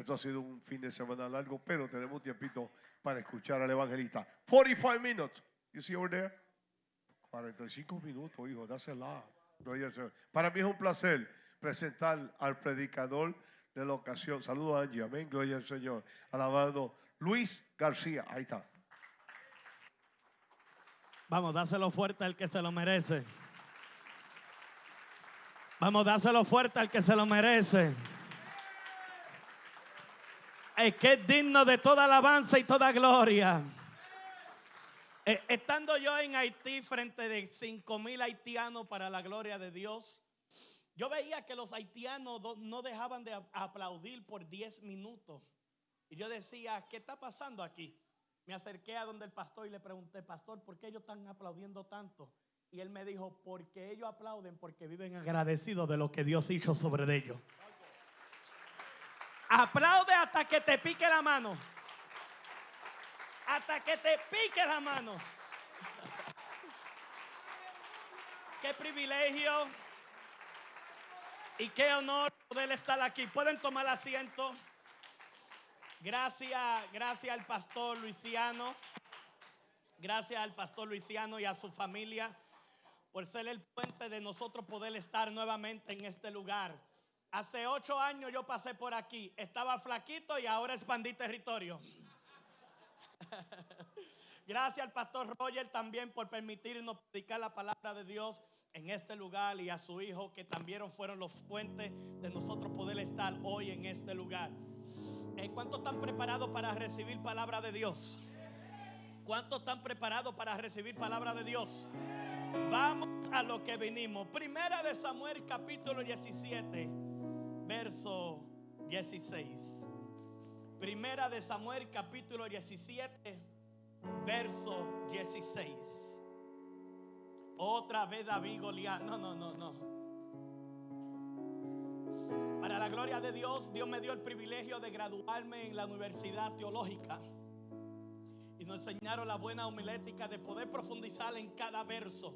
Esto ha sido un fin de semana largo, pero tenemos tiempito para escuchar al evangelista. 45 minutes. You see over there? 45 minutos, hijo, that's a lot. Gloria al Señor. Para mí es un placer presentar al predicador de la ocasión. Saludos Angie, amén, gloria al Señor. Alabado Luis García, ahí está. Vamos, dáselo fuerte al que se lo merece. Vamos, dáselo fuerte al que se lo merece. Es que es digno de toda alabanza y toda gloria. Eh, estando yo en Haití frente de 5 mil haitianos para la gloria de Dios, yo veía que los haitianos no dejaban de aplaudir por 10 minutos. Y yo decía, ¿qué está pasando aquí? Me acerqué a donde el pastor y le pregunté, pastor, ¿por qué ellos están aplaudiendo tanto? Y él me dijo, porque ellos aplauden porque viven agradecidos de lo que Dios hizo sobre ellos. Aplaude hasta que te pique la mano. Hasta que te pique la mano. Qué privilegio y qué honor poder estar aquí. Pueden tomar asiento. Gracias, gracias al pastor Luisiano. Gracias al pastor Luisiano y a su familia por ser el puente de nosotros poder estar nuevamente en este lugar. Hace ocho años yo pasé por aquí, estaba flaquito y ahora expandí territorio. Gracias al pastor Roger también por permitirnos predicar la palabra de Dios en este lugar y a su hijo que también fueron los puentes de nosotros poder estar hoy en este lugar. Eh, ¿Cuántos están preparados para recibir palabra de Dios? ¿Cuántos están preparados para recibir palabra de Dios? Vamos a lo que vinimos. Primera de Samuel capítulo 17, verso 16. Primera de Samuel capítulo 17, verso 16. Otra vez David Goliat. No, no, no, no. Para la gloria de Dios, Dios me dio el privilegio de graduarme en la Universidad Teológica. Y nos enseñaron la buena homilética de poder profundizar en cada verso.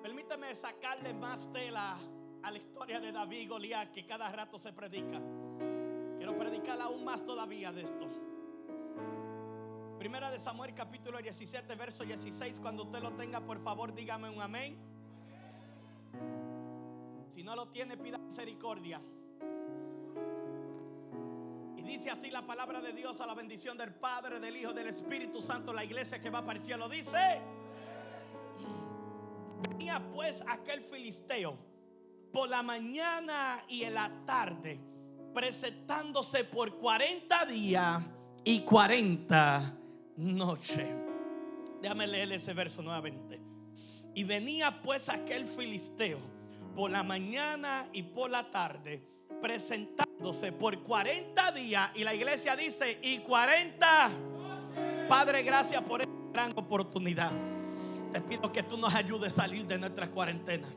Permíteme sacarle más tela la historia de David y Goliat que cada rato se predica. Quiero predicar aún más todavía de esto. Primera de Samuel capítulo 17, verso 16. Cuando usted lo tenga, por favor, dígame un amén. Si no lo tiene, pida misericordia. Y dice así la palabra de Dios a la bendición del Padre, del Hijo, del Espíritu Santo. La iglesia que va para el cielo dice. Venía pues aquel filisteo por la mañana y en la tarde, presentándose por 40 días y 40 noches. Déjame leer ese verso nuevamente. Y venía pues aquel filisteo por la mañana y por la tarde, presentándose por 40 días. Y la iglesia dice, y 40. Padre, gracias por esta gran oportunidad. Te pido que tú nos ayudes a salir de nuestra cuarentena.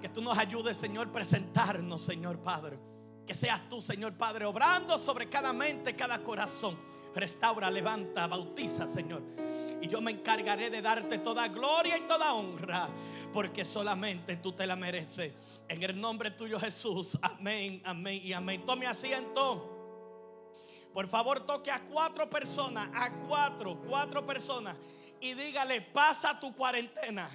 Que tú nos ayudes, Señor, presentarnos, Señor Padre. Que seas tú, Señor Padre, obrando sobre cada mente, cada corazón. Restaura, levanta, bautiza, Señor. Y yo me encargaré de darte toda gloria y toda honra, porque solamente tú te la mereces. En el nombre tuyo, Jesús. Amén, amén y amén. Tome asiento. Por favor, toque a cuatro personas, a cuatro, cuatro personas. Y dígale, pasa tu cuarentena.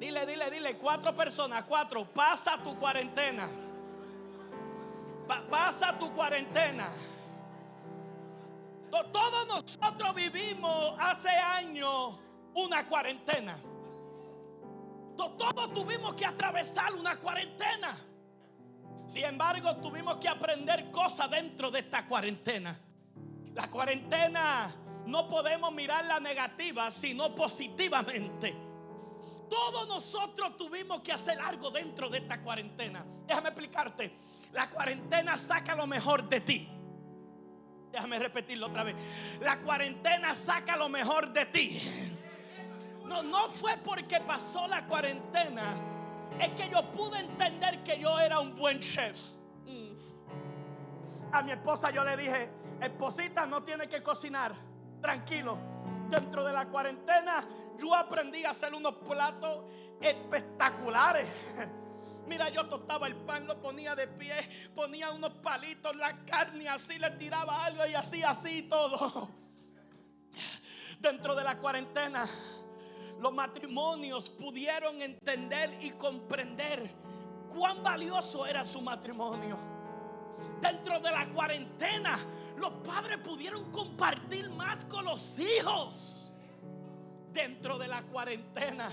Dile, dile, dile, cuatro personas, cuatro, pasa tu cuarentena. Pa- pasa tu cuarentena. To- Todos nosotros vivimos hace años una cuarentena. To- Todos tuvimos que atravesar una cuarentena. Sin embargo, tuvimos que aprender cosas dentro de esta cuarentena. La cuarentena no podemos mirarla negativa, sino positivamente. Todos nosotros tuvimos que hacer algo dentro de esta cuarentena. Déjame explicarte. La cuarentena saca lo mejor de ti. Déjame repetirlo otra vez. La cuarentena saca lo mejor de ti. No, no fue porque pasó la cuarentena. Es que yo pude entender que yo era un buen chef. Mm. A mi esposa yo le dije, esposita, no tiene que cocinar. Tranquilo. Dentro de la cuarentena yo aprendí a hacer unos platos espectaculares. Mira, yo tostaba el pan, lo ponía de pie, ponía unos palitos, la carne así, le tiraba algo y así, así todo. Dentro de la cuarentena, los matrimonios pudieron entender y comprender cuán valioso era su matrimonio. Dentro de la cuarentena, los padres pudieron compartir más con los hijos. Dentro de la cuarentena,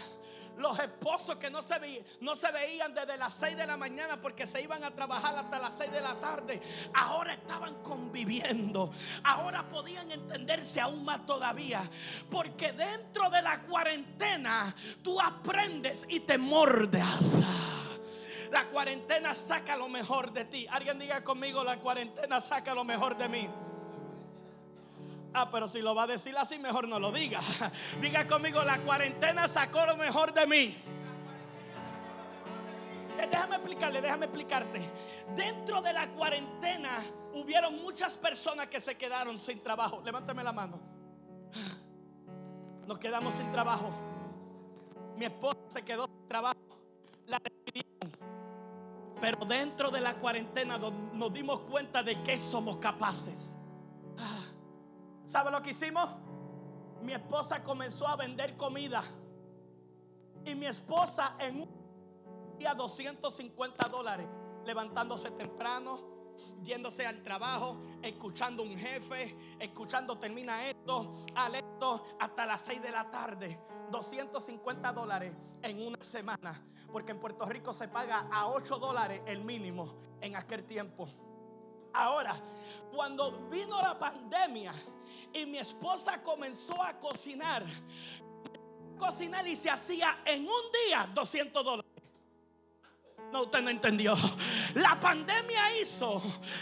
los esposos que no se, veían, no se veían desde las 6 de la mañana porque se iban a trabajar hasta las 6 de la tarde, ahora estaban conviviendo. Ahora podían entenderse aún más todavía. Porque dentro de la cuarentena tú aprendes y te mordeas. La cuarentena saca lo mejor de ti. Alguien diga conmigo, la cuarentena saca lo mejor de mí. Ah, pero si lo va a decir así, mejor no lo diga. Diga conmigo, la cuarentena sacó lo mejor de mí. Eh, Déjame explicarle, déjame explicarte. Dentro de la cuarentena hubieron muchas personas que se quedaron sin trabajo. Levántame la mano. Nos quedamos sin trabajo. Mi esposa se quedó sin trabajo. La despidieron. Pero dentro de la cuarentena nos, dimos cuenta de que somos capaces. Ah. ¿Sabe lo que hicimos? Mi esposa comenzó a vender comida. Y mi esposa en un día 250 dólares, levantándose temprano, yéndose al trabajo, escuchando un jefe, escuchando termina esto, al esto, hasta las 6 de la tarde. 250 dólares en una semana. Porque en Puerto Rico se paga a 8 dólares el mínimo en aquel tiempo. Ahora, cuando vino la pandemia y mi esposa comenzó a cocinar, cocinar y se hacía en un día 200 dólares. No, usted no entendió. La pandemia hizo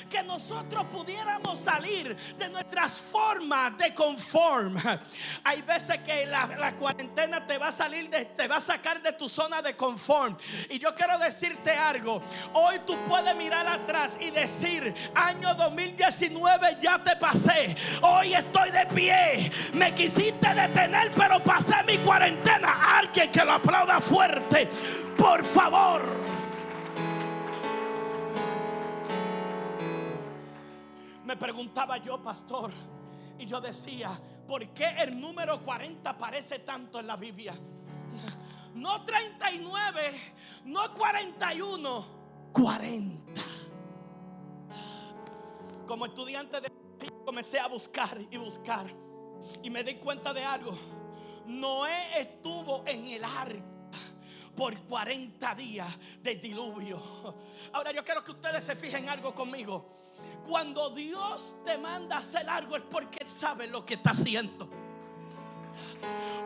que nosotros pudiéramos salir de nuestras formas de conform. Hay veces que la, cuarentena te va a salir de, te va a sacar de tu zona de conform. Y yo quiero decirte algo. Hoy tú puedes mirar atrás y decir, año 2019 ya te pasé. Hoy estoy de pie. Me quisiste detener, pero pasé mi cuarentena. Alguien que lo aplauda fuerte. Por favor. Preguntaba yo, pastor, y yo decía, ¿por qué el número 40 aparece tanto en la Biblia? No 39, no 41, 40. Como estudiante de comencé a buscar y buscar y me di cuenta de algo. Noé estuvo en el arca por 40 días de diluvio. Ahora yo quiero que ustedes se fijen algo conmigo. Cuando Dios te manda a hacer algo es porque Él sabe lo que está haciendo.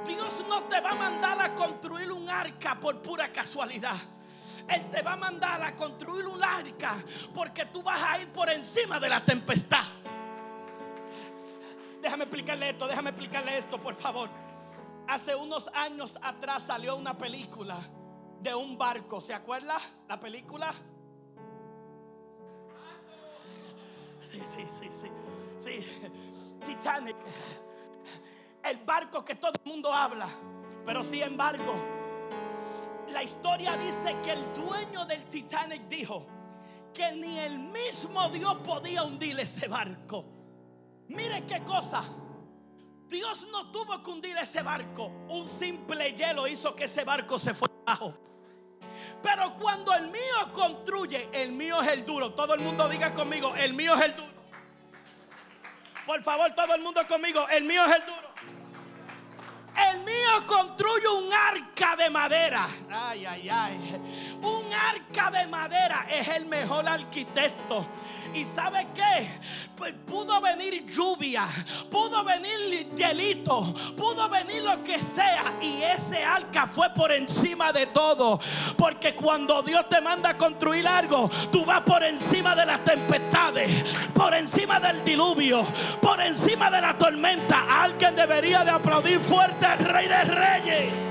Dios no te va a mandar a construir un arca por pura casualidad. Él te va a mandar a construir un arca porque tú vas a ir por encima de la tempestad. Déjame explicarle esto, déjame explicarle esto, por favor. Hace unos años atrás salió una película de un barco. ¿Se acuerda la película? Sí, sí, sí, sí. Sí. Titanic. El barco que todo el mundo habla. Pero sin embargo, la historia dice que el dueño del Titanic dijo que ni el mismo Dios podía hundir ese barco. Mire qué cosa. Dios no tuvo que hundir ese barco. Un simple hielo hizo que ese barco se fuera abajo. Pero cuando el mío construye, el mío es el duro. Todo el mundo diga conmigo, el mío es el duro. Por favor, todo el mundo conmigo, el mío es el duro. El mío construye un arca de madera. Ay, ay, ay. Un arca de madera es el mejor arquitecto. ¿Y sabe qué? Pues pudo venir lluvia, pudo venir hielito, pudo venir lo que sea. Y ese arca fue por encima de todo. Porque cuando Dios te manda a construir algo, tú vas por encima de las tempestades, por encima del diluvio, por encima de la tormenta. Alguien debería de aplaudir fuerte al Rey de Reyes.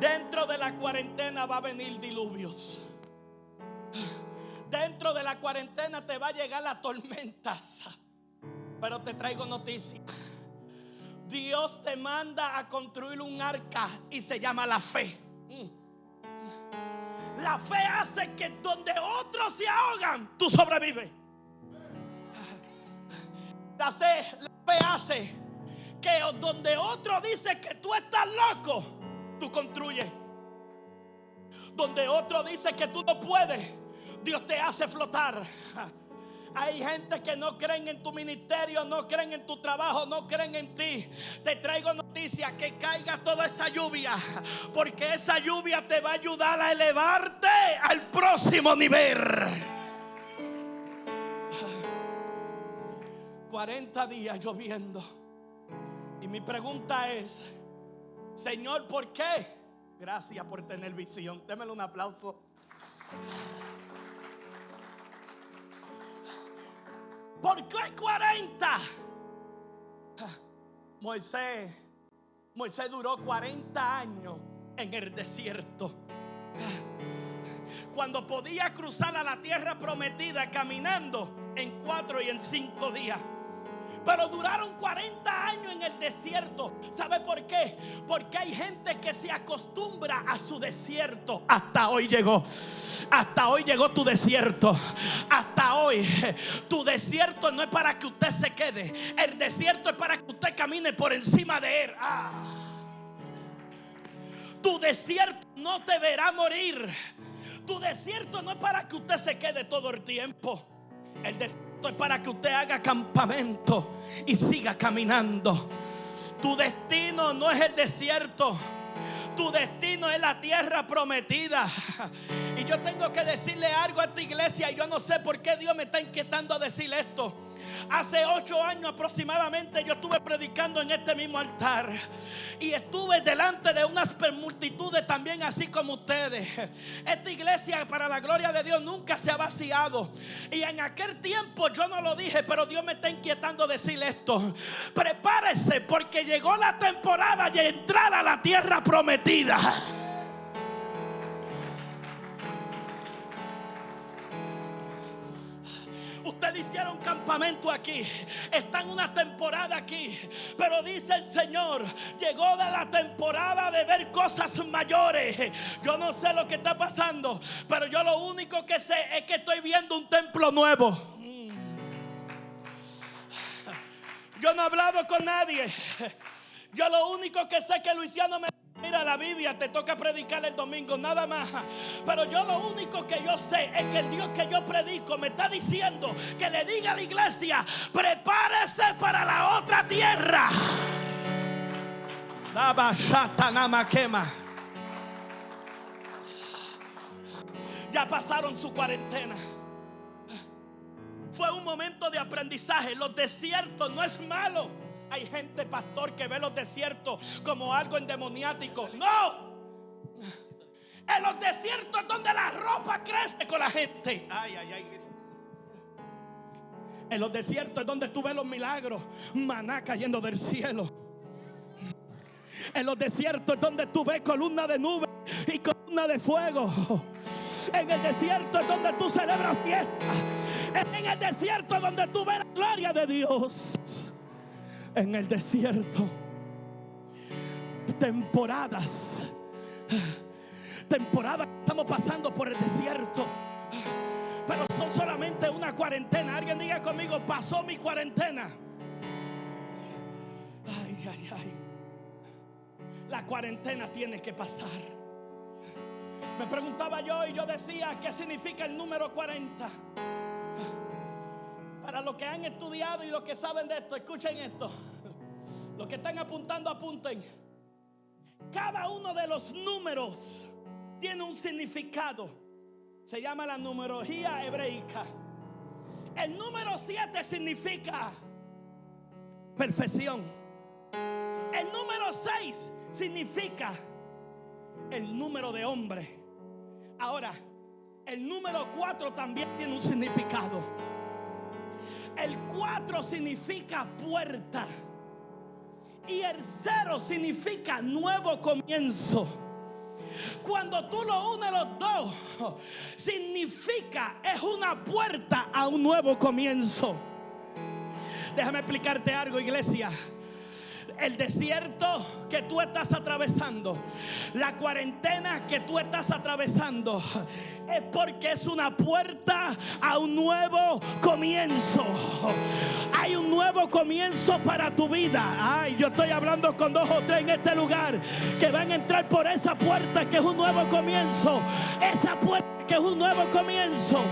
Dentro de la cuarentena va a venir diluvios. Dentro de la cuarentena te va a llegar la tormenta. Pero te traigo noticias. Dios te manda a construir un arca y se llama la fe. La fe hace que donde otros se ahogan, tú sobrevives. La fe, la fe hace que donde otro dice que tú estás loco, tú construyes. Donde otro dice que tú no puedes, Dios te hace flotar. Hay gente que no creen en tu ministerio, no creen en tu trabajo, no creen en ti. Te traigo noticias que caiga toda esa lluvia, porque esa lluvia te va a ayudar a elevarte al próximo nivel. 40 días lloviendo. Y mi pregunta es, Señor, ¿por qué? Gracias por tener visión. Démelo un aplauso. ¿Por qué 40? Moisés, Moisés duró 40 años en el desierto. Cuando podía cruzar a la tierra prometida caminando en cuatro y en cinco días. Pero duraron 40 años en el desierto. ¿Sabe por qué? Porque hay gente que se acostumbra a su desierto. Hasta hoy llegó. Hasta hoy llegó tu desierto. Hasta hoy. Tu desierto no es para que usted se quede. El desierto es para que usted camine por encima de él. Ah. Tu desierto no te verá morir. Tu desierto no es para que usted se quede todo el tiempo. El desierto es para que usted haga campamento y siga caminando. Tu destino no es el desierto. Tu destino es la tierra prometida. Y yo tengo que decirle algo a esta iglesia. Y yo no sé por qué Dios me está inquietando a decir esto. Hace ocho años aproximadamente yo estuve predicando en este mismo altar. Y estuve delante de unas multitudes también así como ustedes. Esta iglesia para la gloria de Dios nunca se ha vaciado. Y en aquel tiempo yo no lo dije, pero Dios me está inquietando decir esto. Prepárese porque llegó la temporada de entrar a la tierra prometida. Ustedes hicieron campamento aquí. Están una temporada aquí. Pero dice el Señor, llegó de la temporada de ver cosas mayores. Yo no sé lo que está pasando. Pero yo lo único que sé es que estoy viendo un templo nuevo. Yo no he hablado con nadie. Yo lo único que sé es que Luisiano me Mira la Biblia, te toca predicar el domingo, nada más. Pero yo lo único que yo sé es que el Dios que yo predico me está diciendo que le diga a la iglesia, prepárese para la otra tierra. Ya pasaron su cuarentena. Fue un momento de aprendizaje. Los desiertos no es malo. Hay gente, pastor, que ve los desiertos como algo endemoniático. No. En los desiertos es donde la ropa crece con la gente. Ay, ay, ay. En los desiertos es donde tú ves los milagros. Maná cayendo del cielo. En los desiertos es donde tú ves columna de nube y columna de fuego. En el desierto es donde tú celebras fiestas. En el desierto es donde tú ves la gloria de Dios en el desierto. Temporadas. Temporadas estamos pasando por el desierto. Pero son solamente una cuarentena. Alguien diga conmigo, pasó mi cuarentena. Ay, ay, ay. La cuarentena tiene que pasar. Me preguntaba yo y yo decía, ¿qué significa el número 40? Para los que han estudiado y los que saben de esto, escuchen esto. Los que están apuntando, apunten. Cada uno de los números tiene un significado. Se llama la numerología hebreica. El número 7 significa perfección. El número 6 significa el número de hombre. Ahora, el número 4 también tiene un significado. El 4 significa puerta. Y el cero significa nuevo comienzo. Cuando tú lo unes los dos, significa es una puerta a un nuevo comienzo. Déjame explicarte algo, iglesia. El desierto que tú estás atravesando, la cuarentena que tú estás atravesando, es porque es una puerta a un nuevo comienzo. Hay un nuevo comienzo para tu vida. Ay, yo estoy hablando con dos o tres en este lugar que van a entrar por esa puerta que es un nuevo comienzo. Esa puerta que es un nuevo comienzo.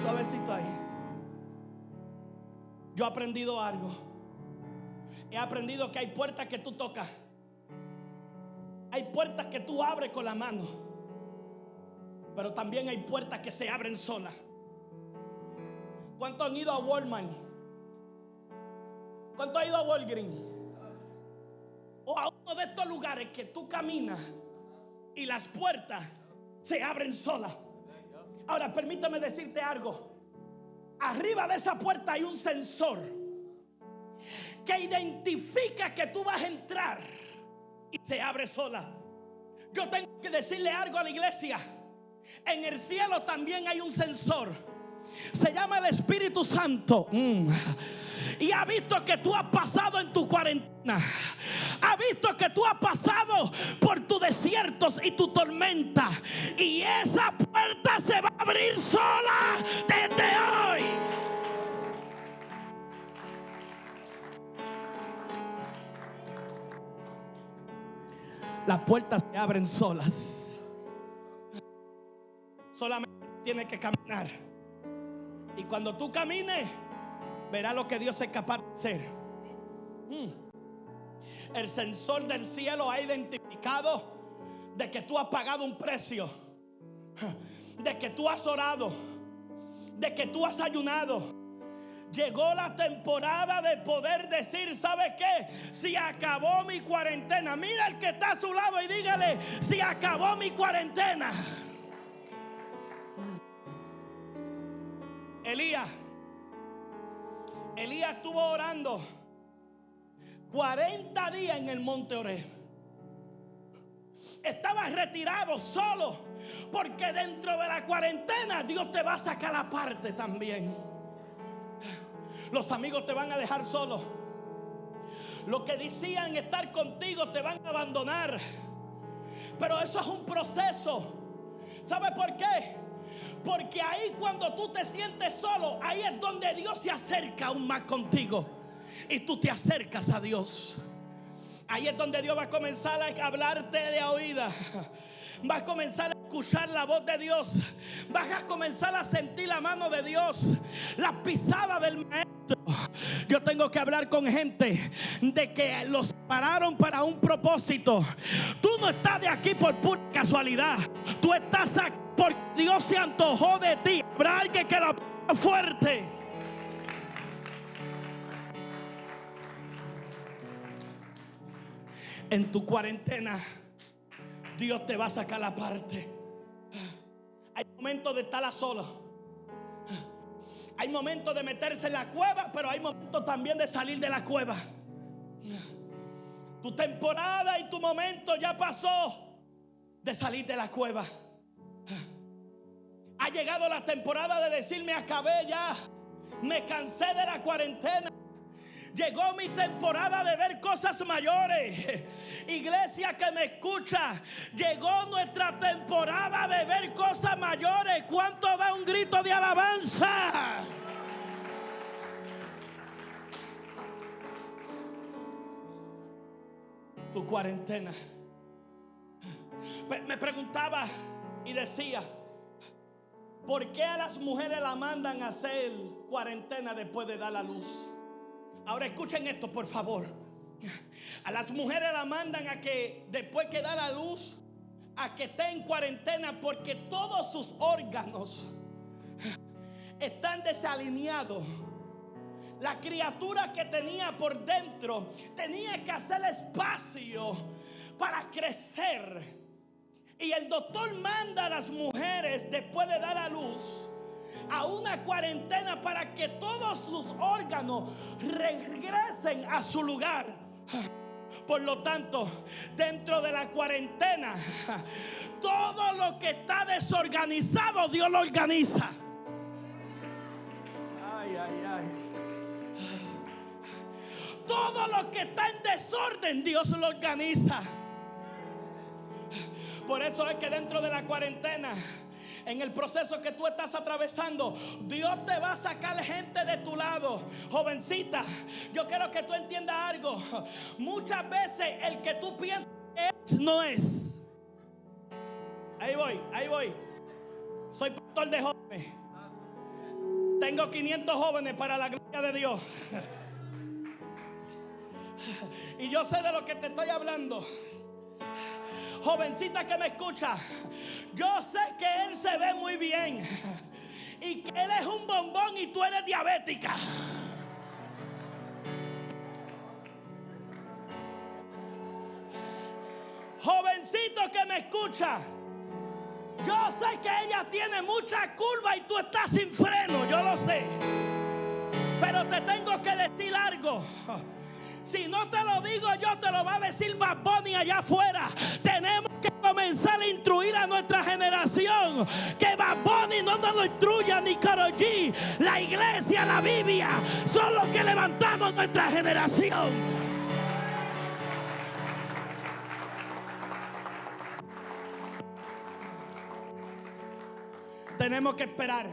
Suavecito ahí. Yo he aprendido algo. He aprendido que hay puertas que tú tocas. Hay puertas que tú abres con la mano. Pero también hay puertas que se abren solas. ¿Cuántos han ido a Walmart? ¿Cuántos han ido a Walgreens? O a uno de estos lugares que tú caminas y las puertas se abren solas. Ahora, permítame decirte algo. Arriba de esa puerta hay un sensor que identifica que tú vas a entrar y se abre sola. Yo tengo que decirle algo a la iglesia. En el cielo también hay un sensor. Se llama el Espíritu Santo. Mm. Y ha visto que tú has pasado en tu cuarentena. Ha visto que tú has pasado por tus desiertos y tu tormenta. Y esa puerta se va a abrir sola desde hoy. Las puertas se abren solas. Solamente tienes que caminar. Y cuando tú camines, verás lo que Dios es capaz de hacer. Mm. El sensor del cielo ha identificado de que tú has pagado un precio, de que tú has orado, de que tú has ayunado. Llegó la temporada de poder decir, ¿sabe qué? Si acabó mi cuarentena, mira el que está a su lado y dígale, si acabó mi cuarentena. Elías, Elías estuvo orando 40 días en el monte Oré. Estaba retirado solo, porque dentro de la cuarentena Dios te va a sacar aparte también. Los amigos te van a dejar solo. Los que decían estar contigo te van a abandonar. Pero eso es un proceso. ¿Sabe por qué? Porque ahí cuando tú te sientes solo, ahí es donde Dios se acerca aún más contigo. Y tú te acercas a Dios. Ahí es donde Dios va a comenzar a hablarte de oída. Vas a comenzar a escuchar la voz de Dios. Vas a comenzar a sentir la mano de Dios. La pisada del maestro. Yo tengo que hablar con gente de que los pararon para un propósito. Tú no estás de aquí por pura casualidad. Tú estás aquí porque Dios se antojó de ti. Habrá alguien que la fuerte. En tu cuarentena, Dios te va a sacar la parte. Hay momentos de estar a solo. Hay momentos de meterse en la cueva, pero hay momentos también de salir de la cueva. Tu temporada y tu momento ya pasó de salir de la cueva. Ha llegado la temporada de decirme acabé ya. Me cansé de la cuarentena. Llegó mi temporada de ver cosas mayores. Iglesia que me escucha, llegó nuestra temporada de ver cosas mayores. ¿Cuánto da un grito de alabanza? Tu cuarentena. Me preguntaba y decía, ¿por qué a las mujeres la mandan a hacer cuarentena después de dar la luz? Ahora escuchen esto, por favor. A las mujeres la mandan a que después que da la luz, a que esté en cuarentena porque todos sus órganos están desalineados. La criatura que tenía por dentro tenía que hacer espacio para crecer. Y el doctor manda a las mujeres después de dar a luz a una cuarentena para que todos sus órganos regresen a su lugar. Por lo tanto, dentro de la cuarentena, todo lo que está desorganizado, Dios lo organiza. Ay, ay, ay. todo lo que está en desorden, Dios lo organiza. Por eso es que dentro de la cuarentena, en el proceso que tú estás atravesando, Dios te va a sacar gente de tu lado. Jovencita, yo quiero que tú entiendas algo. Muchas veces el que tú piensas que es, no es. Ahí voy, ahí voy. Soy pastor de jóvenes. Tengo 500 jóvenes para la gloria de Dios. Y yo sé de lo que te estoy hablando. Jovencita que me escucha, yo sé que él se ve muy bien y que él es un bombón y tú eres diabética. Jovencito que me escucha, yo sé que ella tiene mucha curva y tú estás sin freno, yo lo sé. Pero te tengo que decir algo. Si no te lo digo yo, te lo va a decir Bad Bunny allá afuera. Tenemos que comenzar a instruir a nuestra generación. Que Bad Bunny no nos lo instruya ni Karol G. La iglesia, la Biblia, son los que levantamos nuestra generación. Tenemos que esperar.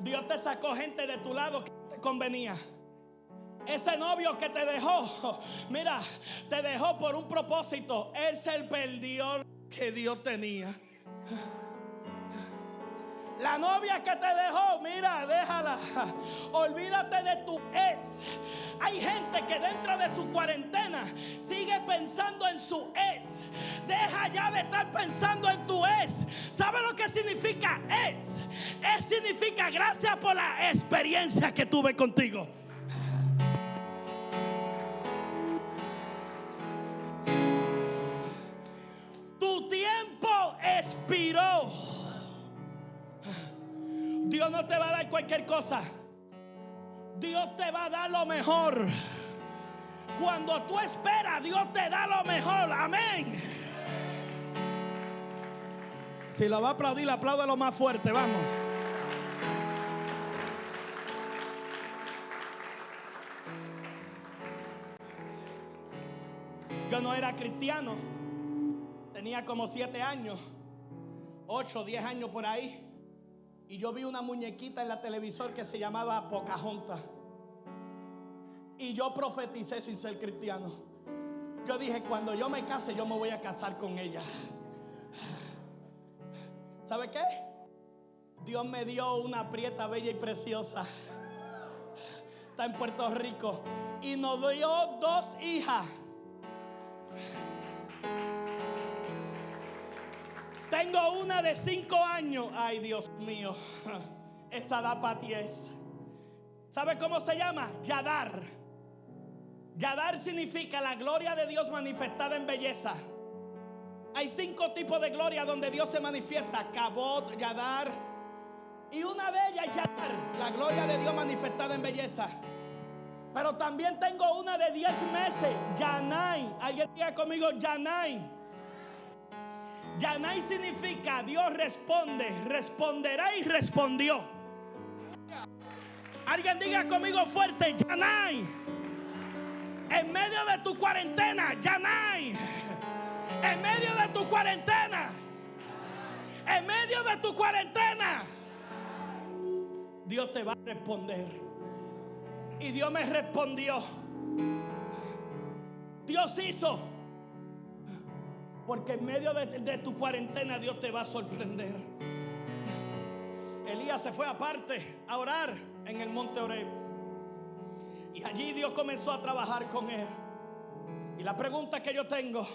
Dios te sacó gente de tu lado que te convenía. Ese novio que te dejó, mira, te dejó por un propósito. Él se perdió que Dios tenía. La novia que te dejó, mira, déjala. Olvídate de tu ex. Hay gente que dentro de su cuarentena sigue pensando en su ex. Deja ya de estar pensando en tu ex. ¿Sabe lo que significa ex? Ex significa gracias por la experiencia que tuve contigo. Cualquier cosa. Dios te va a dar lo mejor. Cuando tú esperas, Dios te da lo mejor. Amén. Si lo va a aplaudir, lo más fuerte. Vamos. Yo no era cristiano. Tenía como siete años. Ocho, diez años por ahí. Y yo vi una muñequita en la televisor que se llamaba Pocahontas. Y yo profeticé sin ser cristiano. Yo dije, cuando yo me case, yo me voy a casar con ella. ¿Sabe qué? Dios me dio una prieta bella y preciosa. Está en Puerto Rico. Y nos dio dos hijas. Tengo una de cinco años. Ay, Dios mío. Esa da para diez. ¿Sabe cómo se llama? Yadar. Yadar significa la gloria de Dios manifestada en belleza. Hay cinco tipos de gloria donde Dios se manifiesta. Cabot, Yadar. Y una de ellas es Yadar. La gloria de Dios manifestada en belleza. Pero también tengo una de diez meses. Yanai. Alguien diga conmigo Yanai. Yanai significa Dios responde, responderá y respondió. Alguien diga conmigo fuerte, Yanai. En medio de tu cuarentena, Yanai. En medio de tu cuarentena. En medio de tu cuarentena. Dios te va a responder. Y Dios me respondió. Dios hizo. Porque en medio de, tu cuarentena Dios te va a sorprender. Elías se fue aparte a orar en el monte Oreb. Y allí Dios comenzó a trabajar con él. Y la pregunta que yo tengo,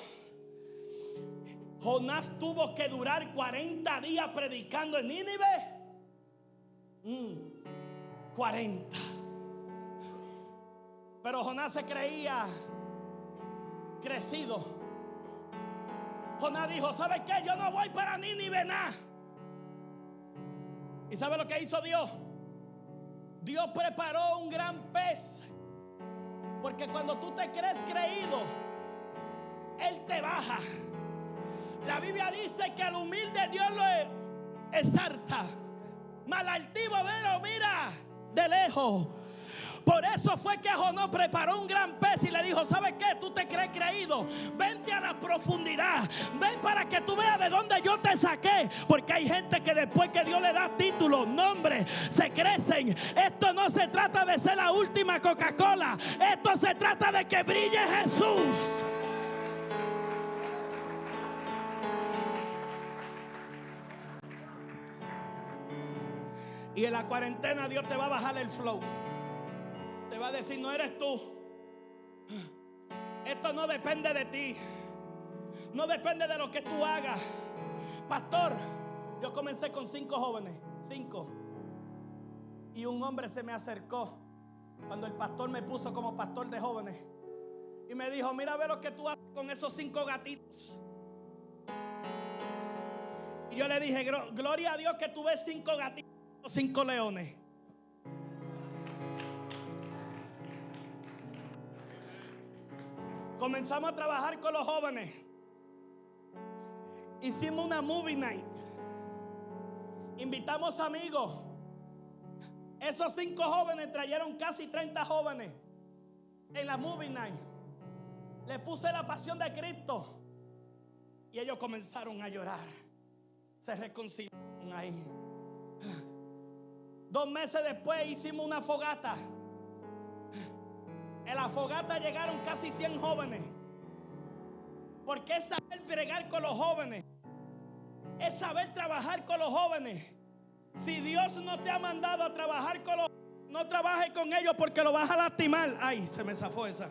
Jonás tuvo que durar 40 días predicando en Nínive. Mm, 40. Pero Jonás se creía crecido. Jonás dijo, ¿sabe qué? Yo no voy para Nínive nada. ¿Y sabe lo que hizo Dios? Dios preparó un gran pez. Porque cuando tú te crees creído, Él te baja. La Biblia dice que al humilde Dios lo exalta. Mal altivo de lo mira de lejos. Por eso fue que Jonás preparó un gran pez y le dijo, ¿sabes qué? Tú te crees creído. Vente a la profundidad. Ven para que tú veas de dónde yo te saqué. Porque hay gente que después que Dios le da títulos, nombres, se crecen. Esto no se trata de ser la última Coca-Cola. Esto se trata de que brille Jesús. Y en la cuarentena Dios te va a bajar el flow. Te va a decir, no eres tú. Esto no depende de ti. No depende de lo que tú hagas. Pastor, yo comencé con cinco jóvenes. Cinco. Y un hombre se me acercó cuando el pastor me puso como pastor de jóvenes. Y me dijo, mira, ve lo que tú haces con esos cinco gatitos. Y yo le dije, gloria a Dios que tú ves cinco gatitos cinco leones. Comenzamos a trabajar con los jóvenes. Hicimos una movie night. Invitamos amigos. Esos cinco jóvenes trajeron casi 30 jóvenes en la movie night. Le puse la pasión de Cristo. Y ellos comenzaron a llorar. Se reconciliaron ahí. Dos meses después hicimos una fogata. En la fogata llegaron casi 100 jóvenes. Porque es saber bregar con los jóvenes. Es saber trabajar con los jóvenes. Si Dios no te ha mandado a trabajar con los no trabajes con ellos porque lo vas a lastimar. Ay, se me zafó esa.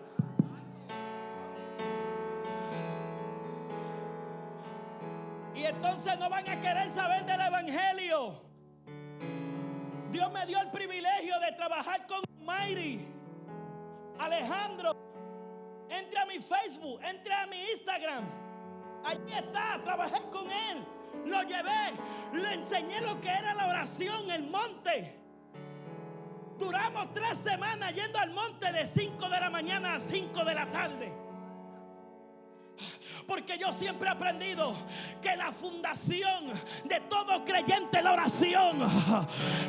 Y entonces no van a querer saber del evangelio. Dios me dio el privilegio de trabajar con Mayri. Alejandro, entre a mi Facebook, entre a mi Instagram. Allí está, trabajé con él. Lo llevé, le enseñé lo que era la oración, el monte. Duramos tres semanas yendo al monte de 5 de la mañana a 5 de la tarde. Porque yo siempre he aprendido que la fundación de todo creyente es la oración.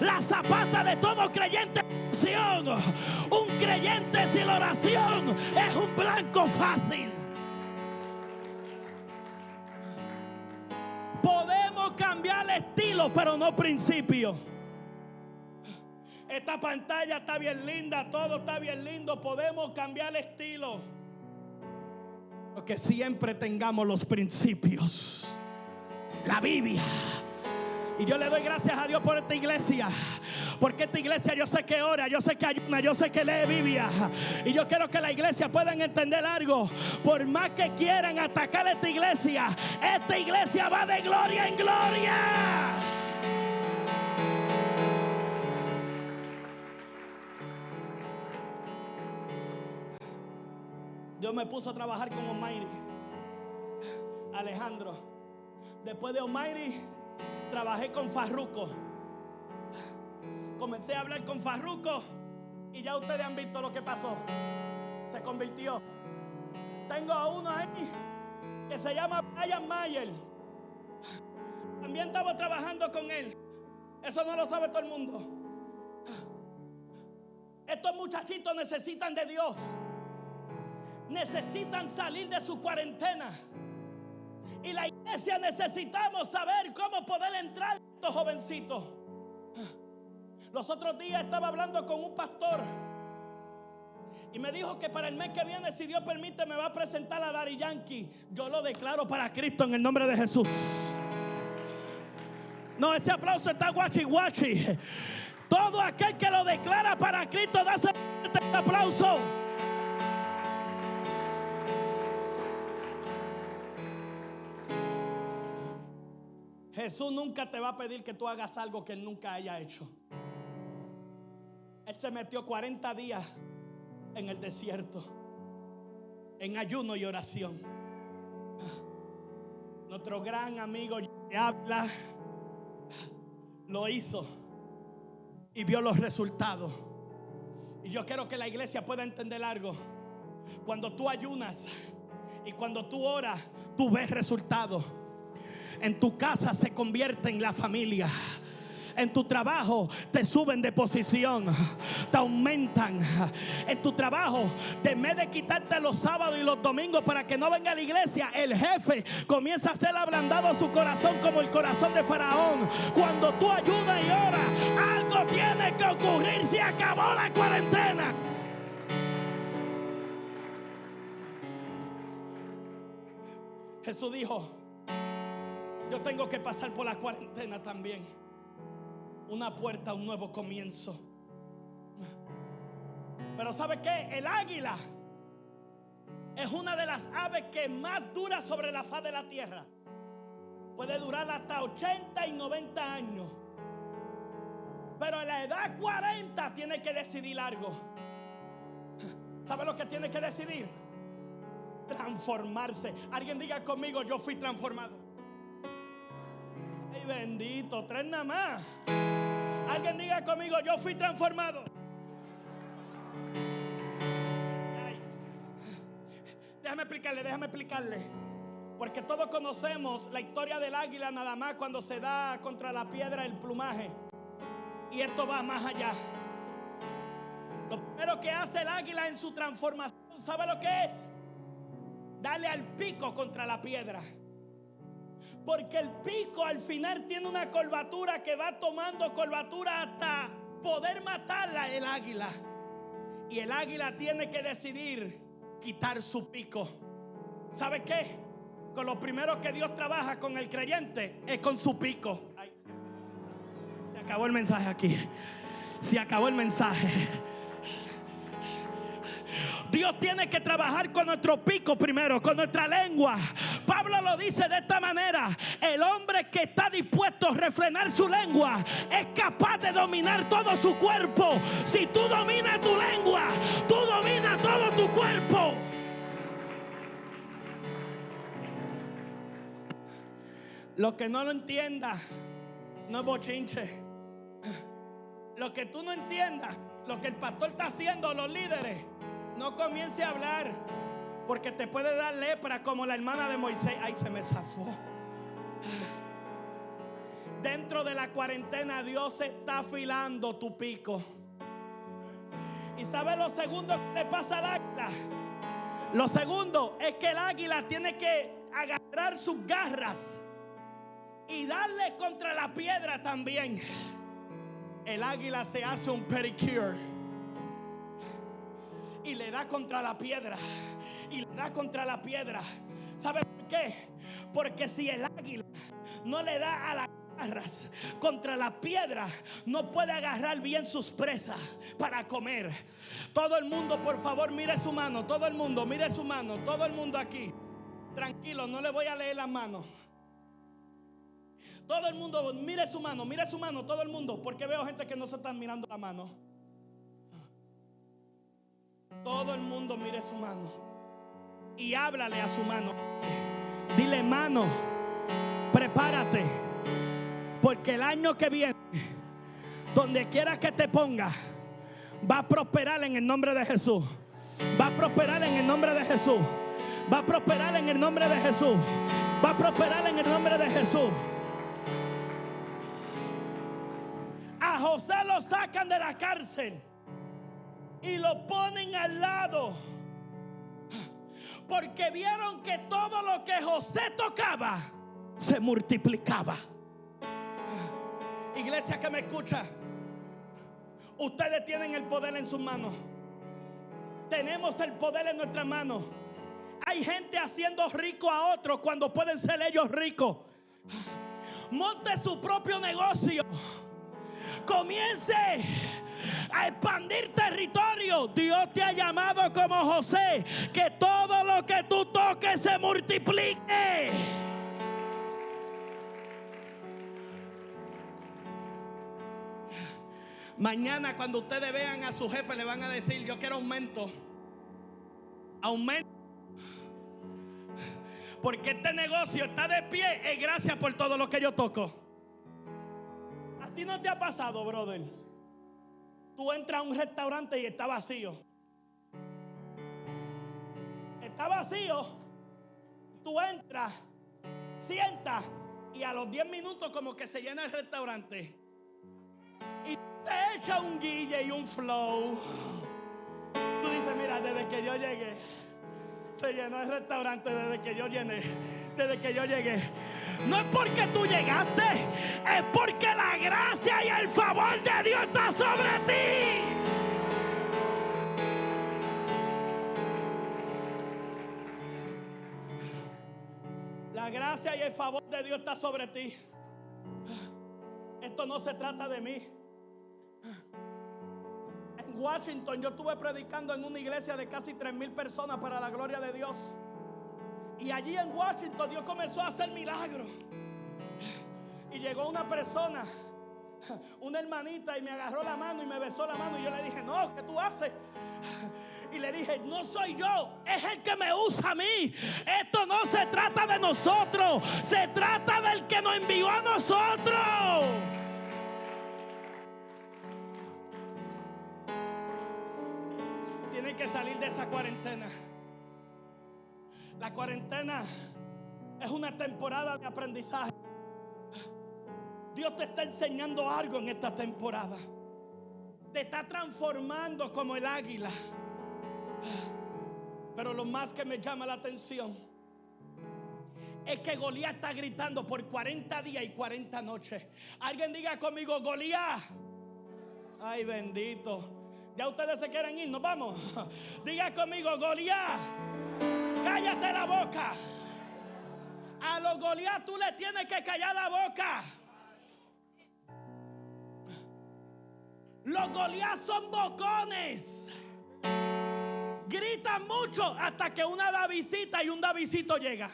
La zapata de todo creyente Un creyente sin oración es un blanco fácil. Podemos cambiar el estilo, pero no principio. Esta pantalla está bien linda, todo está bien lindo. Podemos cambiar el estilo que siempre tengamos los principios. La Biblia. Y yo le doy gracias a Dios por esta iglesia. Porque esta iglesia yo sé que ora, yo sé que ayuna, yo sé que lee Biblia. Y yo quiero que la iglesia puedan entender algo. Por más que quieran atacar esta iglesia, esta iglesia va de gloria en gloria. Dios me puso a trabajar con Omairi. Alejandro. Después de Omairi, trabajé con Farruco. Comencé a hablar con Farruco y ya ustedes han visto lo que pasó. Se convirtió. Tengo a uno ahí que se llama Brian Mayer. También estaba trabajando con él. Eso no lo sabe todo el mundo. Estos muchachitos necesitan de Dios necesitan salir de su cuarentena. Y la iglesia necesitamos saber cómo poder entrar estos jovencitos. Los otros días estaba hablando con un pastor y me dijo que para el mes que viene, si Dios permite, me va a presentar a Dari Yankee. Yo lo declaro para Cristo en el nombre de Jesús. No, ese aplauso está guachi guachi. Todo aquel que lo declara para Cristo, da ese aplauso. Jesús nunca te va a pedir que tú hagas algo que Él nunca haya hecho. Él se metió 40 días en el desierto, en ayuno y oración. Nuestro gran amigo habla lo hizo y vio los resultados. Y yo quiero que la iglesia pueda entender algo. Cuando tú ayunas y cuando tú oras, tú ves resultados en tu casa se convierte en la familia. En tu trabajo te suben de posición, te aumentan. En tu trabajo, en vez de quitarte los sábados y los domingos para que no venga a la iglesia, el jefe comienza a ser ablandado su corazón como el corazón de Faraón. Cuando tú ayudas y oras, algo tiene que ocurrir. Se acabó la cuarentena. Jesús dijo, yo tengo que pasar por la cuarentena también. Una puerta, un nuevo comienzo. Pero ¿sabe qué? El águila es una de las aves que más dura sobre la faz de la tierra. Puede durar hasta 80 y 90 años. Pero a la edad 40 tiene que decidir algo. ¿Sabe lo que tiene que decidir? Transformarse. Alguien diga conmigo, yo fui transformado. Bendito, tres nada más. Alguien diga conmigo, yo fui transformado. Déjame explicarle, déjame explicarle. Porque todos conocemos la historia del águila nada más cuando se da contra la piedra el plumaje. Y esto va más allá. Lo primero que hace el águila en su transformación, ¿sabe lo que es? Darle al pico contra la piedra. Porque el pico al final tiene una curvatura que va tomando curvatura hasta poder matarla el águila. Y el águila tiene que decidir quitar su pico. ¿Sabe qué? Con lo primero que Dios trabaja con el creyente es con su pico. Ay, se acabó el mensaje aquí. Se acabó el mensaje. Dios tiene que trabajar con nuestro pico primero, con nuestra lengua. Pablo lo dice de esta manera. El hombre que está dispuesto a refrenar su lengua es capaz de dominar todo su cuerpo. Si tú dominas tu lengua, tú dominas todo tu cuerpo. Lo que no lo entienda no es bochinche. Lo que tú no entiendas, lo que el pastor está haciendo, los líderes, no comience a hablar. Porque te puede dar lepra como la hermana de Moisés. Ay, se me zafó. Dentro de la cuarentena Dios está afilando tu pico. ¿Y sabe lo segundo que le pasa al águila? Lo segundo es que el águila tiene que agarrar sus garras y darle contra la piedra también. El águila se hace un pedicure y le da contra la piedra y le da contra la piedra. ¿Sabe por qué? Porque si el águila no le da a las garras contra la piedra, no puede agarrar bien sus presas para comer. Todo el mundo, por favor, mire su mano. Todo el mundo, mire su mano. Todo el mundo aquí. Tranquilo, no le voy a leer la mano. Todo el mundo, mire su mano, mire su mano, todo el mundo, porque veo gente que no se están mirando la mano. Todo el mundo mire su mano y háblale a su mano. Dile, mano, prepárate, porque el año que viene, donde quiera que te ponga, va a prosperar en el nombre de Jesús. Va a prosperar en el nombre de Jesús. Va a prosperar en el nombre de Jesús. Va a prosperar en el nombre de Jesús. A José lo sacan de la cárcel y lo ponen al lado. Porque vieron que todo lo que José tocaba se multiplicaba. Iglesia que me escucha, ustedes tienen el poder en sus manos. Tenemos el poder en nuestras manos. Hay gente haciendo rico a otros cuando pueden ser ellos ricos. Monte su propio negocio. Comience a expandir territorio. Dios te ha llamado como José, que todo lo que tú toques se multiplique. Mañana cuando ustedes vean a su jefe le van a decir, yo quiero aumento. Aumento. Porque este negocio está de pie es gracias por todo lo que yo toco. ¿A ti no te ha pasado, brother? Tú entras a un restaurante y está vacío. Está vacío. Tú entras, sientas y a los 10 minutos como que se llena el restaurante. y te echa un guille y un flow. Tú dices, mira, desde que yo llegué, se llenó el restaurante desde que yo llené, desde que yo llegué. No es porque tú llegaste, es porque la gracia y el favor de Dios está sobre ti. La gracia y el favor de Dios está sobre ti. Esto no se trata de mí. Washington yo estuve predicando en una iglesia de casi 3 mil personas para la gloria de Dios. Y allí en Washington Dios comenzó a hacer milagros. Y llegó una persona, una hermanita, y me agarró la mano y me besó la mano. Y yo le dije, no, ¿qué tú haces? Y le dije, no soy yo, es el que me usa a mí. Esto no se trata de nosotros, se trata del que nos envió a nosotros. Que salir de esa cuarentena. La cuarentena es una temporada de aprendizaje. Dios te está enseñando algo en esta temporada. Te está transformando como el águila. Pero lo más que me llama la atención es que Goliat está gritando por 40 días y 40 noches. Alguien diga conmigo, Goliat. Ay, bendito. Ya ustedes se quieren ir, nos vamos. Diga conmigo, Goliat. Cállate la boca. A los Goliat tú le tienes que callar la boca. Los Goliat son bocones. Gritan mucho hasta que una Davidita y un Davidito llega.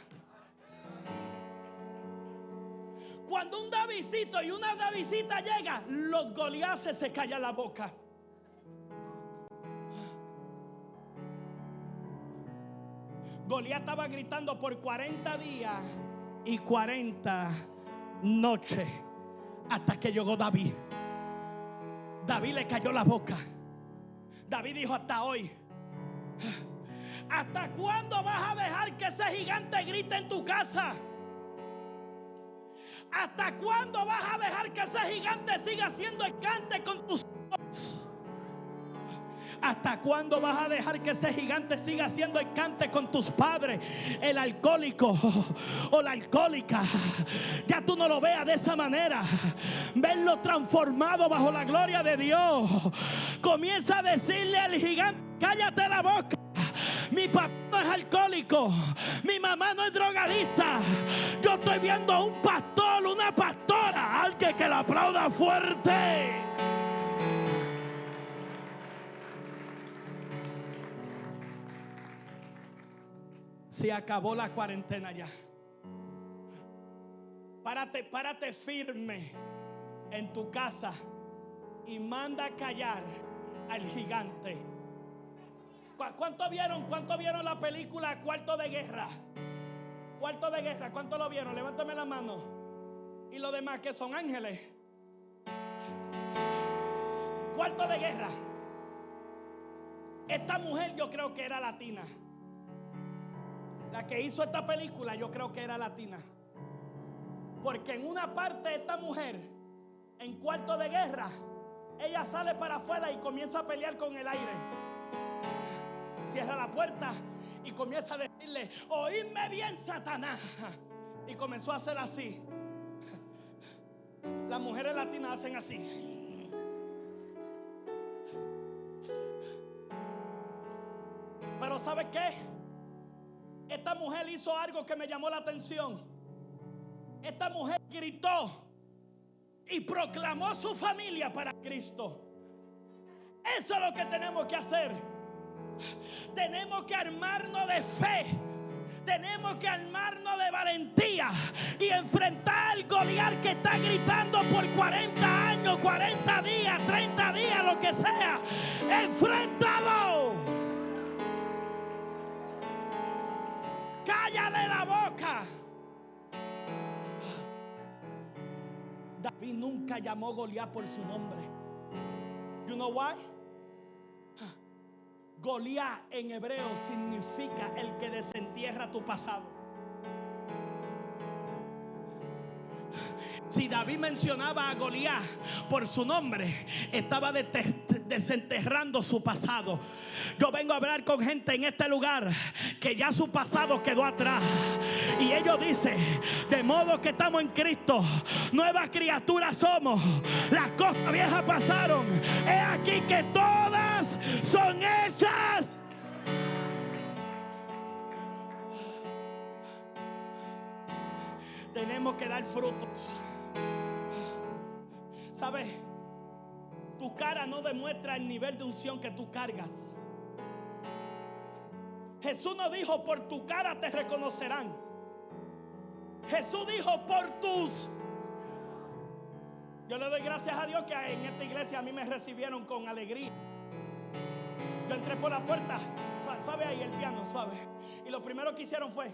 Cuando un Davidito y una Davidita llega, los Goliases se callan la boca. Goliat estaba gritando por 40 días y 40 noches hasta que llegó David. David le cayó la boca. David dijo hasta hoy. ¿Hasta cuándo vas a dejar que ese gigante grite en tu casa? ¿Hasta cuándo vas a dejar que ese gigante siga haciendo el cante con tus hijos? ¿Hasta cuándo vas a dejar que ese gigante siga haciendo el cante con tus padres? El alcohólico o la alcohólica. Ya tú no lo veas de esa manera. Verlo transformado bajo la gloria de Dios. Comienza a decirle al gigante, cállate la boca. Mi papá no es alcohólico. Mi mamá no es drogadista. Yo estoy viendo a un pastor, una pastora. Alguien que la aplauda fuerte. Se acabó la cuarentena ya. Párate, párate firme en tu casa y manda callar al gigante. ¿Cu- ¿Cuánto vieron? ¿Cuánto vieron la película Cuarto de Guerra? Cuarto de Guerra, ¿cuánto lo vieron? Levántame la mano. Y los demás que son ángeles. Cuarto de Guerra. Esta mujer yo creo que era latina. La que hizo esta película yo creo que era latina. Porque en una parte esta mujer, en cuarto de guerra, ella sale para afuera y comienza a pelear con el aire. Cierra la puerta y comienza a decirle, oídme bien, Satanás. Y comenzó a hacer así. Las mujeres latinas hacen así. Pero ¿sabe qué? Esta mujer hizo algo que me llamó la atención. Esta mujer gritó y proclamó su familia para Cristo. Eso es lo que tenemos que hacer. Tenemos que armarnos de fe. Tenemos que armarnos de valentía y enfrentar al Goliat que está gritando por 40 años, 40 días, 30 días, lo que sea. Enfréntalo. Cállale la boca. David nunca llamó Goliat por su nombre. You know why? Goliat en hebreo significa el que desentierra tu pasado. Si David mencionaba a Goliat por su nombre, estaba desenterrando su pasado. Yo vengo a hablar con gente en este lugar que ya su pasado quedó atrás. Y ellos dicen, de modo que estamos en Cristo, nuevas criaturas somos. Las cosas viejas pasaron. He aquí que todas son hechas. Tenemos que dar frutos. ¿Sabes? Tu cara no demuestra el nivel de unción que tú cargas. Jesús no dijo, por tu cara te reconocerán. Jesús dijo, por tus... Yo le doy gracias a Dios que en esta iglesia a mí me recibieron con alegría. Yo entré por la puerta, suave, ahí el piano, suave. Y lo primero que hicieron fue,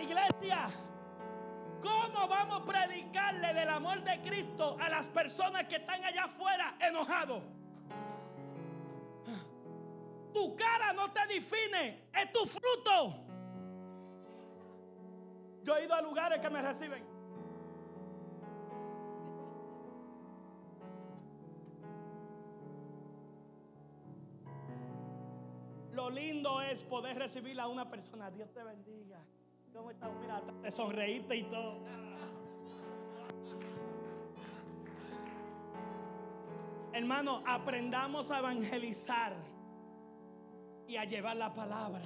iglesia, ¿cómo vamos a predicarle del amor de Cristo a las personas que están allá afuera enojados? Tu cara no te define, es tu fruto. Yo he ido a lugares que me reciben. Lo lindo es poder recibir a una persona. Dios te bendiga. Mira, te sonreíste y todo. Hermano, aprendamos a evangelizar y a llevar la palabra.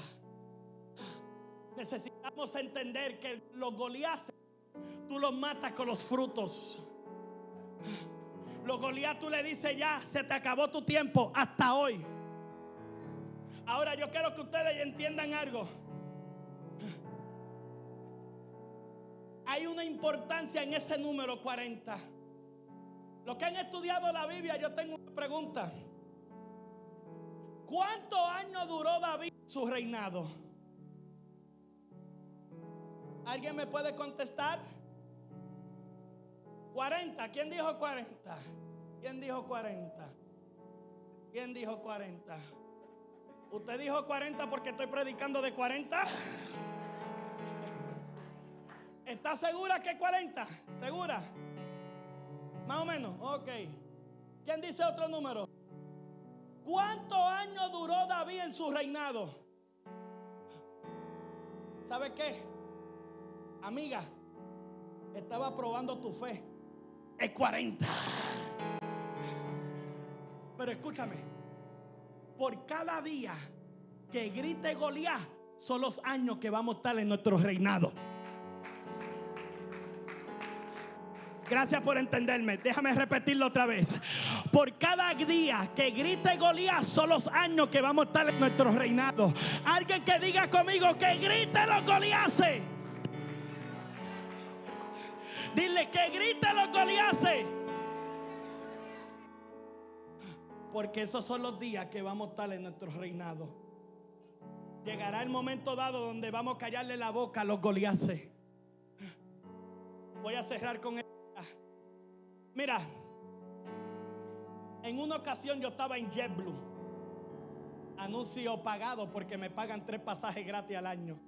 Necesitamos entender que los goliases tú los matas con los frutos. Los Goliat tú le dices ya, se te acabó tu tiempo hasta hoy. Ahora yo quiero que ustedes entiendan algo. Hay una importancia en ese número 40. Los que han estudiado la Biblia, yo tengo una pregunta. ¿Cuántos años duró David su reinado? ¿Alguien me puede contestar? 40. ¿Quién dijo 40? ¿Quién dijo 40? ¿Quién dijo 40? ¿Usted dijo 40 porque estoy predicando de 40? ¿Está segura que 40? ¿Segura? Más o menos, ok. ¿Quién dice otro número? ¿Cuántos años duró David en su reinado? ¿Sabe qué? Amiga, estaba probando tu fe. Es 40. Pero escúchame, por cada día que grite Goliat son los años que vamos a estar en nuestro reinado. Gracias por entenderme. Déjame repetirlo otra vez. Por cada día que grite Goliat son los años que vamos a estar en nuestro reinado. Alguien que diga conmigo que grite los Goliases. Dile que grite los Goliases. Porque esos son los días que vamos a estar en nuestro reinado. Llegará el momento dado donde vamos a callarle la boca a los Goliases. Voy a cerrar con esta. Mira, en una ocasión yo estaba en JetBlue. Anuncio pagado porque me pagan tres pasajes gratis al año.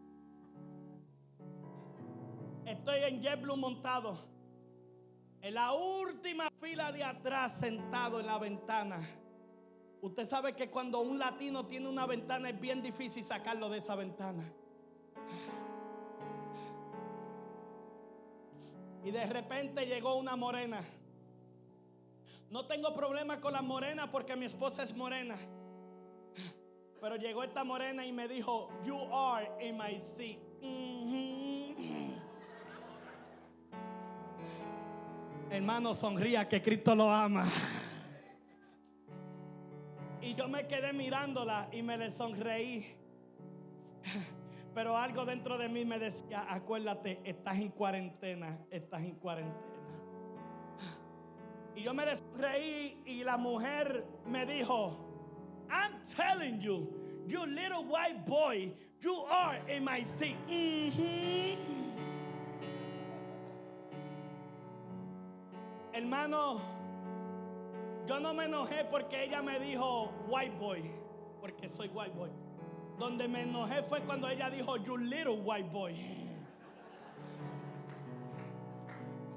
Estoy en JetBlue montado. En la última fila de atrás, sentado en la ventana. Usted sabe que cuando un latino tiene una ventana es bien difícil sacarlo de esa ventana. Y de repente llegó una morena. No tengo problema con la morena porque mi esposa es morena. Pero llegó esta morena y me dijo, you are in my seat. Mhm. Hermano, sonría que Cristo lo ama. Y yo me quedé mirándola y me le sonreí. Pero algo dentro de mí me decía, acuérdate, estás en cuarentena, estás en cuarentena. Y yo me sonreí y la mujer me dijo, I'm telling you, you little white boy, you are in my seat. Mhm. Hermano, yo no me enojé porque ella me dijo white boy, porque soy white boy. Donde me enojé fue cuando ella dijo you little white boy.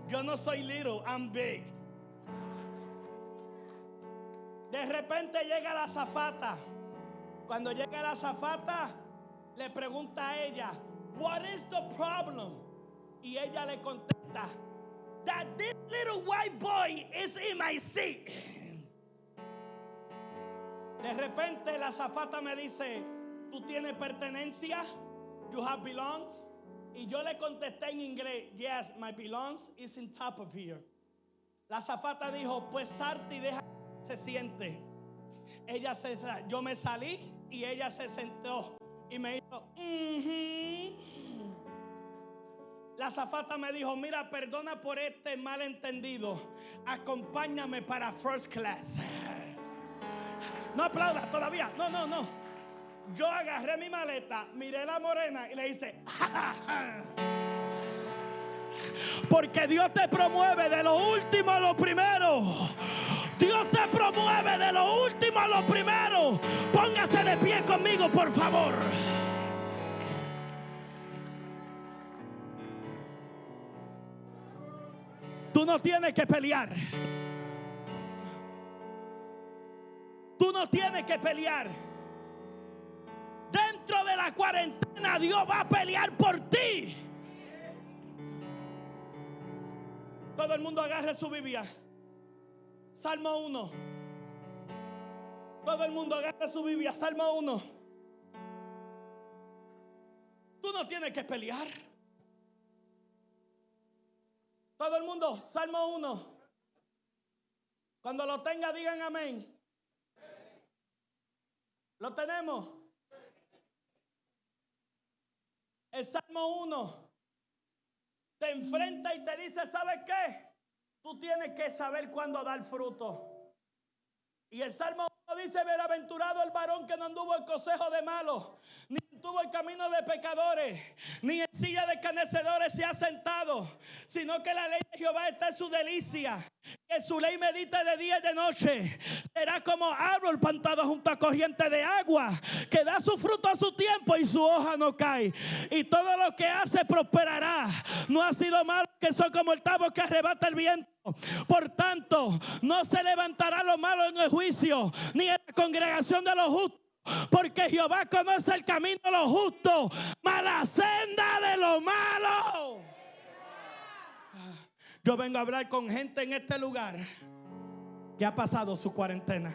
Yo no soy little, I'm big. De repente llega la zafata. Cuando llega la zafata, le pregunta a ella, What is the problem? Y ella le contesta, That this little white boy is in my seat. De repente la zafata me dice, ¿tú tienes pertenencia? You have belongs? Y yo le contesté en inglés, yes, my belongs is in top of here. La zafata dijo, pues salte y deja se siente. Ella se, yo me salí y ella se sentó y me dijo. La zafata me dijo, mira, perdona por este malentendido. Acompáñame para first class. No aplauda todavía. No, no, no. Yo agarré mi maleta, miré la morena y le hice, porque Dios te promueve de lo último a lo primero. Dios te promueve de lo último a lo primero. Póngase de pie conmigo, por favor. Tú no tienes que pelear. Tú no tienes que pelear. Dentro de la cuarentena Dios va a pelear por ti. Todo el mundo agarre su Biblia. Salmo 1. Todo el mundo agarre su Biblia. Salmo 1. Tú no tienes que pelear. Todo el mundo, Salmo 1. Cuando lo tenga, digan amén. ¿Lo tenemos? El Salmo 1 te enfrenta y te dice, ¿sabes qué? Tú tienes que saber cuándo dar fruto. Y el Salmo 1 dice, bienaventurado el varón que no anduvo en consejo de malos, ni tuvo el camino de pecadores, ni en silla de escarnecedores se ha sentado, sino que la ley de Jehová está en su delicia, que su ley medita de día y de noche. Será como árbol plantado junto a corriente de agua, que da su fruto a su tiempo y su hoja no cae. Y todo lo que hace prosperará. No ha sido malo que son como el tabo que arrebata el viento. Por tanto, no se levantará lo malo en el juicio, ni en la congregación de los justos. Porque Jehová conoce el camino de los justos, mas la senda de lo malo. Yo vengo a hablar con gente en este lugar que ha pasado su cuarentena.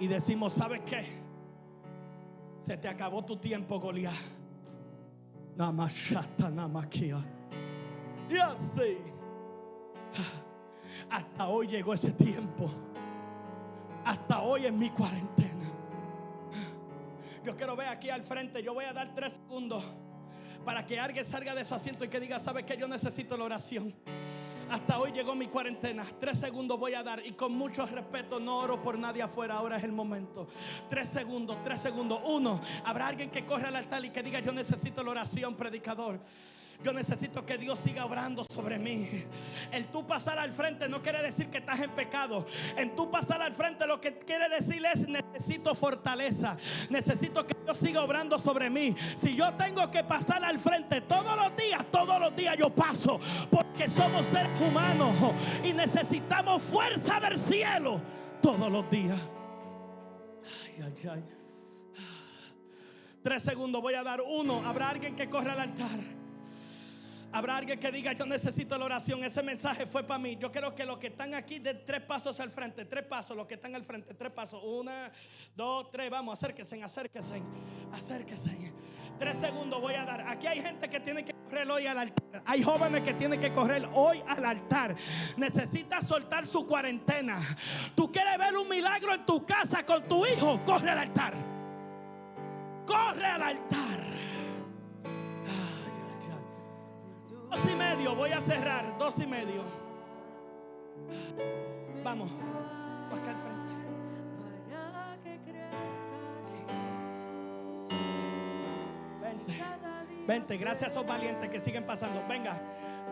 Y decimos, ¿sabes qué? Se te acabó tu tiempo, Goliat. Namashata namakia. Y así. Hasta hoy llegó ese tiempo. Hasta hoy en mi cuarentena. Yo quiero ver aquí al frente. Yo voy a dar tres segundos para que alguien salga de su asiento y que diga, ¿sabes que Yo necesito la oración. Hasta hoy llegó mi cuarentena. Tres segundos voy a dar. Y con mucho respeto, no oro por nadie afuera. Ahora es el momento. Tres segundos, tres segundos. Uno, habrá alguien que corre al altar y que diga, yo necesito la oración, predicador. Yo necesito que Dios siga obrando sobre mí. El tú pasar al frente no quiere decir que estás en pecado. En tú pasar al frente lo que quiere decir es necesito fortaleza. Necesito que Dios siga obrando sobre mí. Si yo tengo que pasar al frente todos los días, todos los días yo paso. Porque somos seres humanos y necesitamos fuerza del cielo todos los días. Ay, ay, ay. Tres segundos voy a dar uno. Habrá alguien que corra al altar. Habrá alguien que diga, yo necesito la oración. Ese mensaje fue para mí. Yo quiero que los que están aquí den tres pasos al frente. Tres pasos, los que están al frente. Tres pasos. Una, dos, tres. Vamos, acérquense, acérquense. Acérquense. Tres segundos voy a dar. Aquí hay gente que tiene que correr hoy al altar. Hay jóvenes que tienen que correr hoy al altar. Necesitas soltar su cuarentena. Tú quieres ver un milagro en tu casa con tu hijo. Corre al altar. Corre al altar. Dos y medio, voy a cerrar. Dos y medio. Vamos, para acá al frente. para que crezcas Vente, vente. Gracias a esos valientes que siguen pasando. Venga,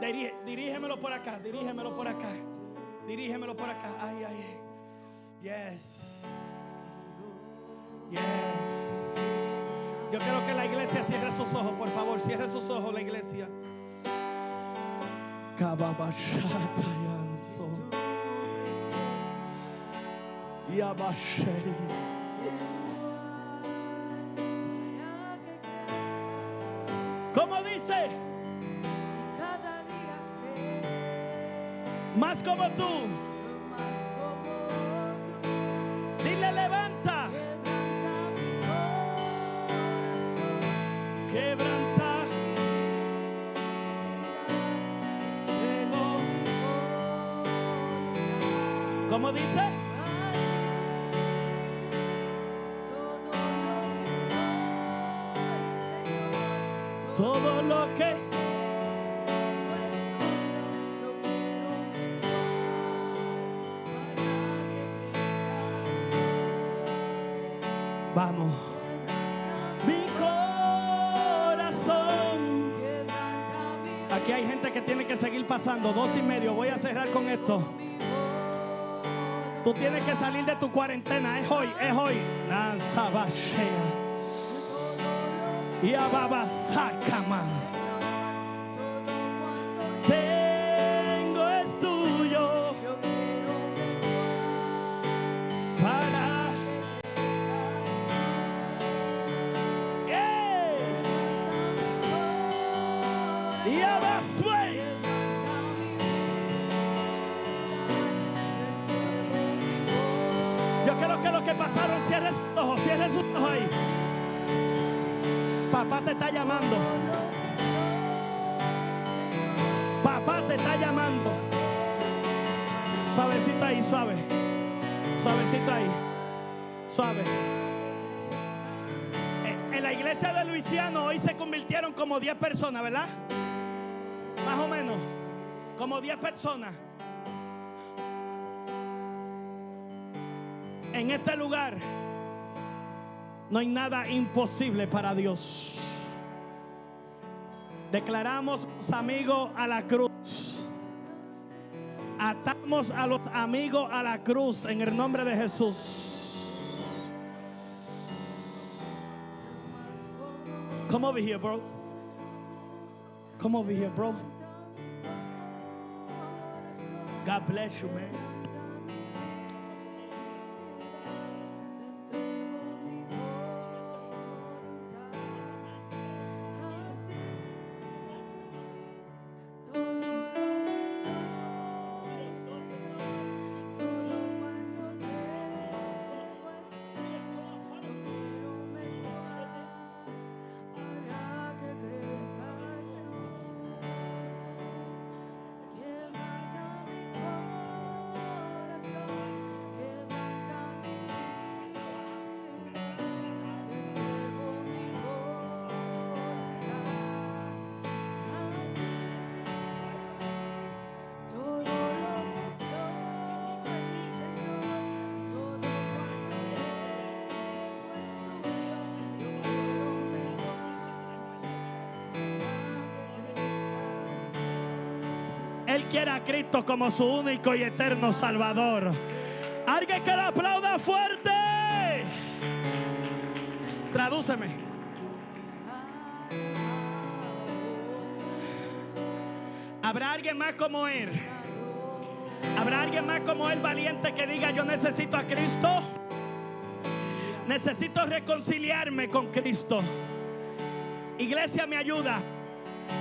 dirí- dirígemelo por acá, dirígemelo por acá. Dirígemelo por acá. Ay, ay. Yes. Yes. Yo quiero que la iglesia cierre sus ojos, por favor, cierre sus ojos la iglesia. Kababashatayanso. Yabashei. Para que crezcas ¿Cómo dice? cada día ser Más como tú. ¿Cómo dice? Todo lo que soy, Señor, Todo lo que vamos. Mi corazón. Aquí hay gente que tiene que seguir pasando. Dos y medio. Voy a cerrar con esto. Tú tienes que salir de tu cuarentena. Es hoy, es hoy. Nazabashea. Y ababasakama. Tengo cierren sus ojos, cierren sus ojos ahí. Papá te está llamando. Papá te está llamando. Suavecito ahí, suave. Suavecito ahí. Suave. En la iglesia de Luisiano hoy se convirtieron como 10 personas, ¿verdad? Más o menos. Como 10 personas. En este lugar no hay nada imposible para Dios. Declaramos amigos a la cruz. Atamos a los amigos a la cruz en el nombre de Jesús. Come over here, bro. Come over here, bro. God bless you, man. Cristo como su único y eterno Salvador. Alguien que le aplauda fuerte. Tradúceme. Habrá alguien más como Él. Habrá alguien más como Él valiente que diga yo necesito a Cristo. Necesito reconciliarme con Cristo. Iglesia me ayuda.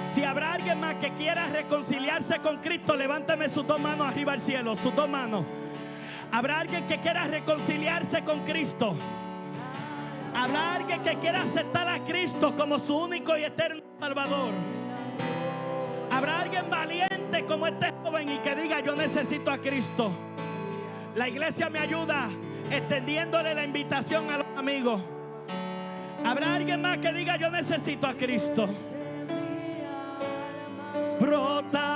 Si habrá alguien más que quiera reconciliarse con Cristo, levántame sus dos manos arriba al cielo, sus dos manos. Habrá alguien que quiera reconciliarse con Cristo. Habrá alguien que quiera aceptar a Cristo como su único y eterno Salvador. Habrá alguien valiente como este joven y que diga yo necesito a Cristo. La iglesia me ayuda extendiéndole la invitación a los amigos. Habrá alguien más que diga yo necesito a Cristo. Brota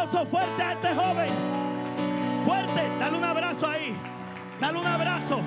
aplauso fuerte a este joven. Fuerte. Dale un abrazo ahí. Dale un abrazo.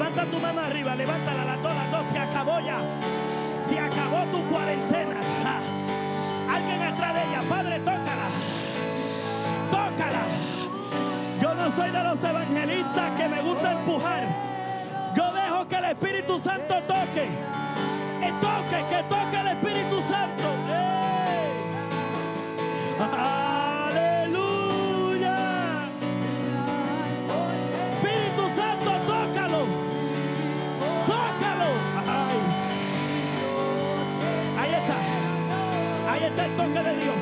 Levanta tu mano arriba, levántala las dos, las dos, se acabó ya. Se acabó tu cuarentena. Alguien atrás de ella, Padre, tócala. Tócala. Yo no soy de los evangelistas que me gusta empujar. Yo dejo que el Espíritu Santo toque. Que toque, que toque el Espíritu Santo. Toque de Dios.